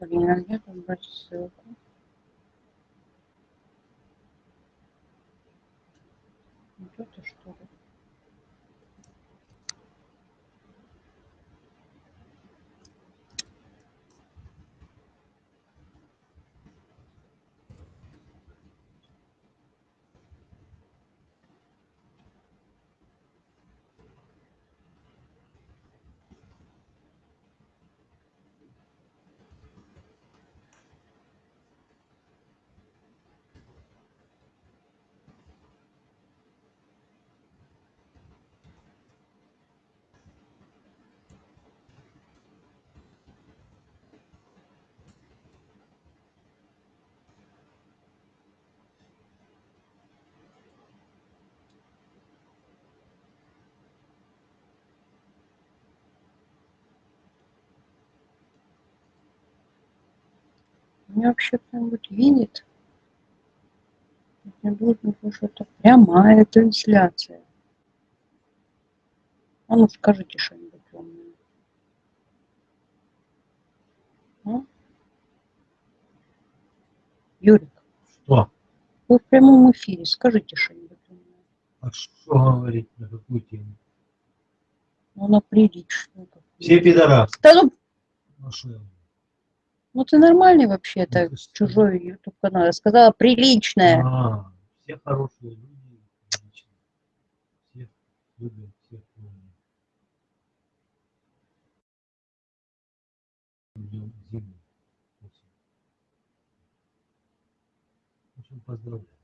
Блин, а где там брать ссылку? Меня вообще кто-нибудь видит? Мне быть что-то прямая трансляция. А ну скажите что-нибудь умное. А? Юрик, Что? вы в прямом эфире, скажите что-нибудь умное. А что говорить на какую тему? Ну, на приличную. Все пидорасы. Да ну, Ну, я? Ну ты нормальный вообще, это Ну, что? чужой YouTube канал. Я сказала приличная. А, все хорошие люди. Всех любят, всех. Ждем зиму. В общем, поздравляю.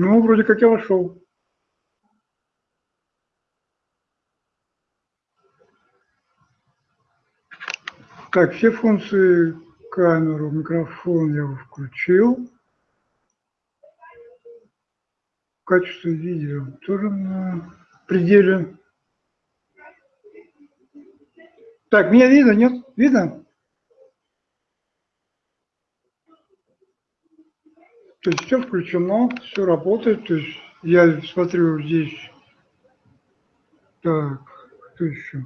Ну, вроде как я вошел. Так, все функции камеру, микрофон я включил. Качество видео тоже на пределе. Так, меня видно, нет? Видно? То есть все включено, все работает. То есть я смотрю здесь. Так, что еще?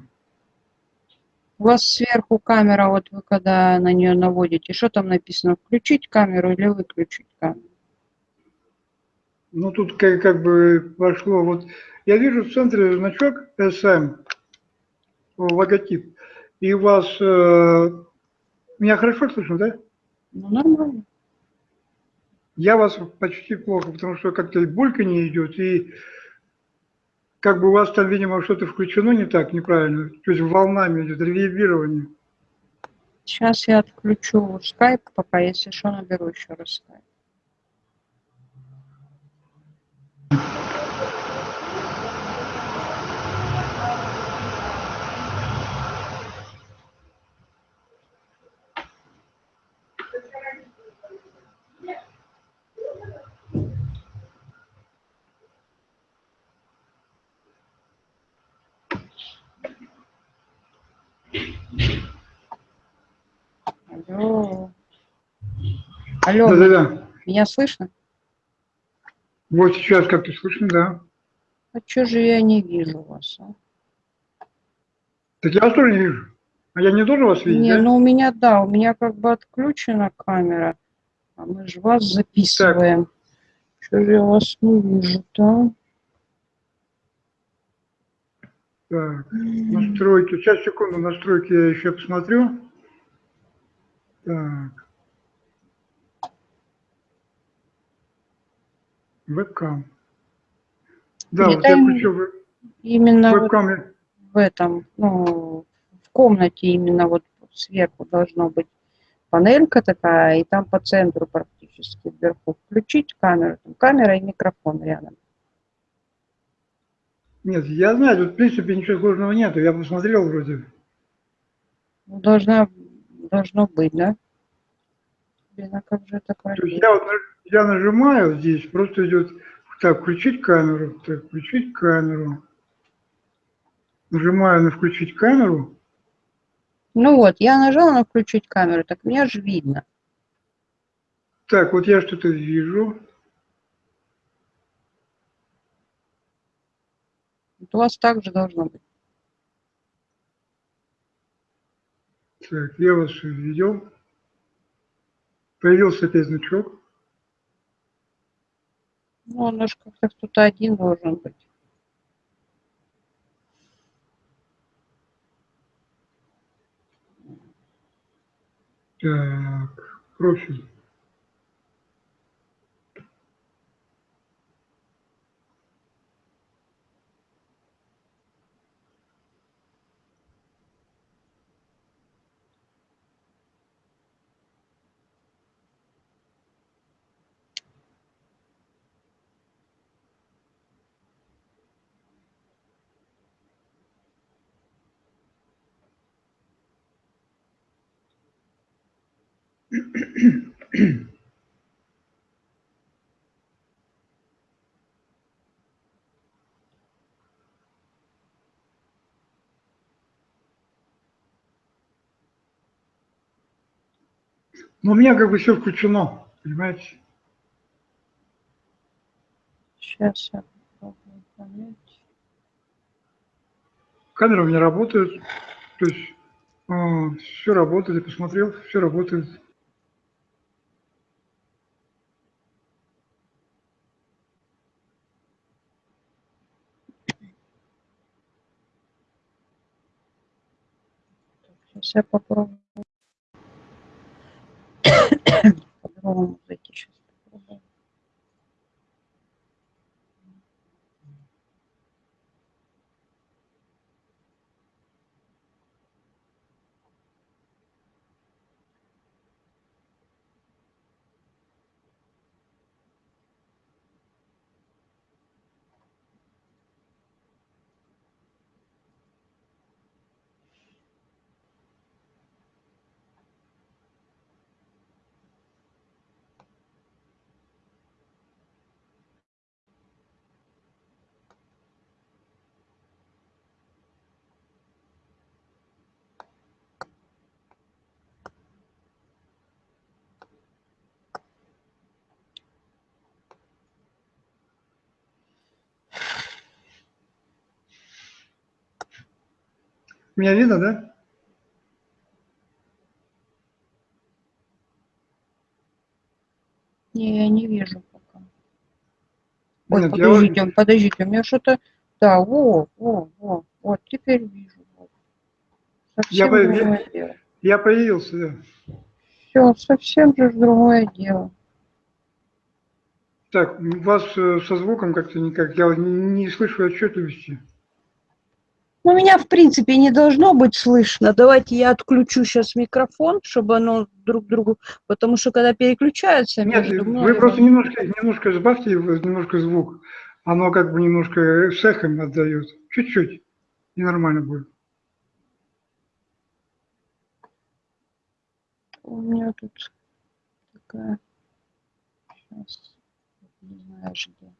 У вас сверху камера, вот вы когда на нее наводите, что там написано? Включить камеру или выключить камеру? Ну, тут как, как бы пошло. Вот я вижу в центре значок SM, логотип. И у вас... Э, меня хорошо слышно, да? Ну, нормально. Я вас почти плохо, потому что как-то и булька не идет, и как бы у вас там, видимо, что-то включено не так, неправильно. То есть волнами идет ревербирование. Сейчас я отключу скайп, пока, если что, наберу еще раз скайп. Алло. Алло, Да-да-да. меня слышно? Вот сейчас как-то слышно, да. А что же я не вижу вас? А? Так я вас тоже не вижу. А я не должен вас видеть, Не, да? ну у меня, да, у меня как бы отключена камера, а мы же вас записываем. Что же я вас не вижу-то? Так, настройки. Сейчас, секунду, настройки я еще посмотрю. Так. Вебкам. Да, Нет, вот я веб- Именно вот вебкам. в этом, ну, в комнате именно вот сверху должно быть панелька такая, и там по центру практически вверху включить камеру, там камера и микрофон рядом. Нет, я знаю, тут в принципе ничего сложного нету. Я посмотрел вроде. Ну, должна, должно быть, да? Блин, а как же это То есть проверить? я, вот, я нажимаю здесь, просто идет так, включить камеру, так, включить камеру. Нажимаю на включить камеру. Ну вот, я нажала на включить камеру, так меня же видно. Так, вот я что-то вижу. У вас также должно быть. Так, я вас увидел. Появился опять значок. Ну, он же как-то кто-то один должен быть. Так, профиль. Но у меня как бы все включено, понимаете? Сейчас я попробую понять. Камера у меня работает. То есть все работает, я посмотрел, все работает. Сейчас попробую. По-другому зайти сейчас Меня видно, да? Не, я не вижу пока. Ой, Нет, я вот- подождите, подождите, у меня что-то... Да, во, во, во, вот теперь вижу. Вот. Совсем по- другое дело. Я появился, да. Все, совсем же другое дело. Так, у вас э, со звуком как-то никак, я не, не слышу отчетливости. Ну, меня, в принципе, не должно быть слышно. Давайте я отключу сейчас микрофон, чтобы оно друг другу... Потому что, когда переключаются Нет, между вы мной... просто немножко, немножко сбавьте немножко звук. Оно как бы немножко с эхом отдает. Чуть-чуть. И нормально будет. У меня тут такая... Сейчас. Не знаешь где.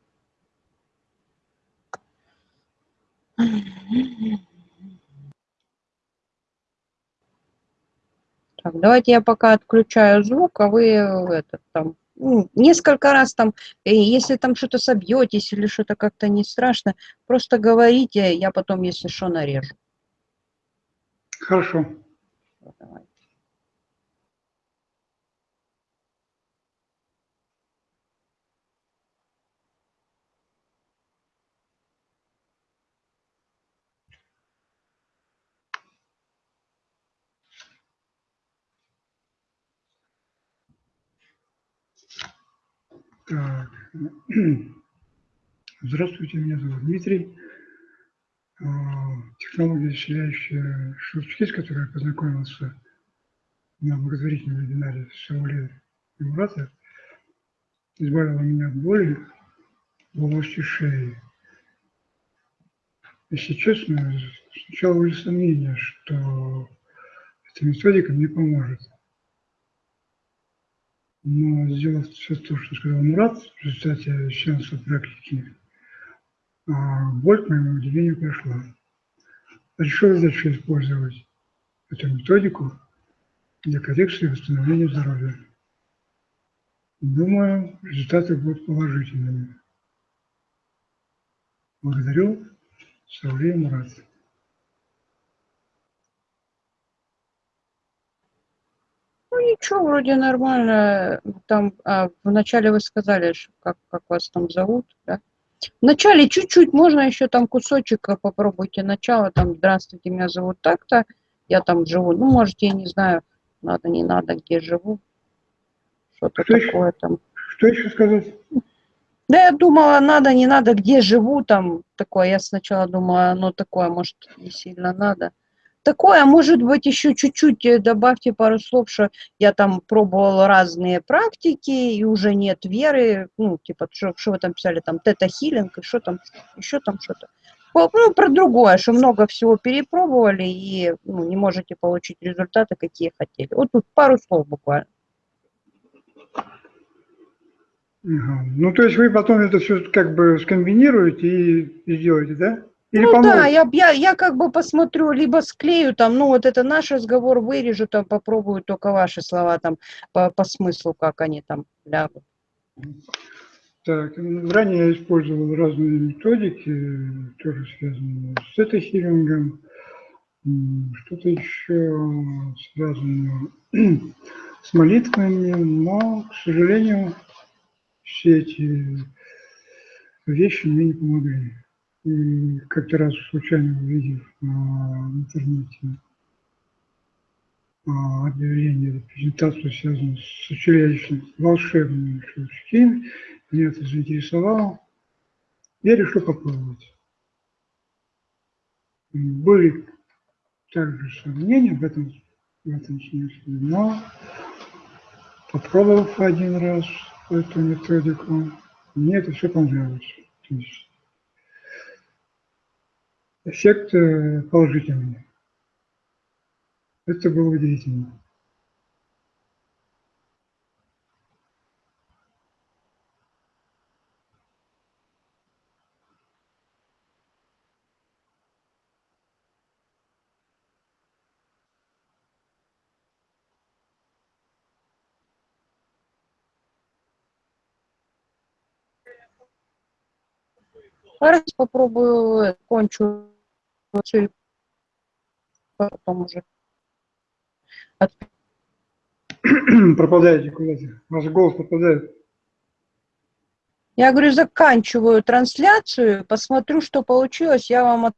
Так, давайте я пока отключаю звук, а вы э, этот там ну, несколько раз там, э, если там что-то собьетесь или что-то как-то не страшно, просто говорите, я потом, если что, нарежу. Хорошо. Вот, Так. Здравствуйте, меня зовут Дмитрий. А, Технология исцеляющая щелчки, с которой я познакомился на благотворительном вебинаре Сауле Мурата, избавила меня от боли в области шеи. Если честно, сначала были сомнения, что эта методика мне поможет. Но сделав все то, что сказал Мурат, в результате сеанса практики, а, боль, к моему удивлению, прошла. Решил дальше использовать эту методику для коррекции и восстановления здоровья. Думаю, результаты будут положительными. Благодарю. Сауле Мурат. Ну, ничего, вроде нормально. Там а, вначале вы сказали, как, как вас там зовут, да? Вначале чуть-чуть, можно еще там кусочек а, попробуйте начало, там, здравствуйте, меня зовут так-то, я там живу, ну, можете, я не знаю, надо, не надо, где живу, что-то Что еще? такое там. Что еще сказать? Да, я думала, надо, не надо, где живу, там, такое, я сначала думала, оно такое, может, не сильно надо. Такое, может быть, еще чуть-чуть э, добавьте пару слов, что я там пробовала разные практики, и уже нет веры, ну, типа, что, вы там писали, там, тета-хиллинг, и что там, еще там что-то. Ну, про другое, что много всего перепробовали, и ну, не можете получить результаты, какие хотели. Вот тут пару слов буквально. Ну, то есть вы потом это все как бы скомбинируете и, и сделаете, да? Или ну поможете? да, я, я, я как бы посмотрю, либо склею там, ну вот это наш разговор вырежу, там попробую только ваши слова там по, по смыслу, как они там лягут. Так, ранее я использовал разные методики, тоже связанные с тета-хиллингом, м, что-то еще связано с молитвами, но, к сожалению, все эти вещи мне не помогли. И как-то раз случайно увидев а, в интернете а, объявление, презентацию, связанную с училищем волшебными щелчки, меня это заинтересовало. Я решил попробовать. Были также сомнения в этом, в этом смысле, но попробовав один раз эту методику, мне это все понравилось. То есть эффект э, положительный. Это было удивительно. Раз попробую, э, кончу всё и потом уже от- Пропадаете куда-то. Ваш голос пропадает. Я говорю, заканчиваю трансляцию, посмотрю, что получилось, я вам от-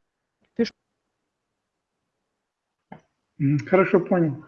Мгм, Хорошо, понял.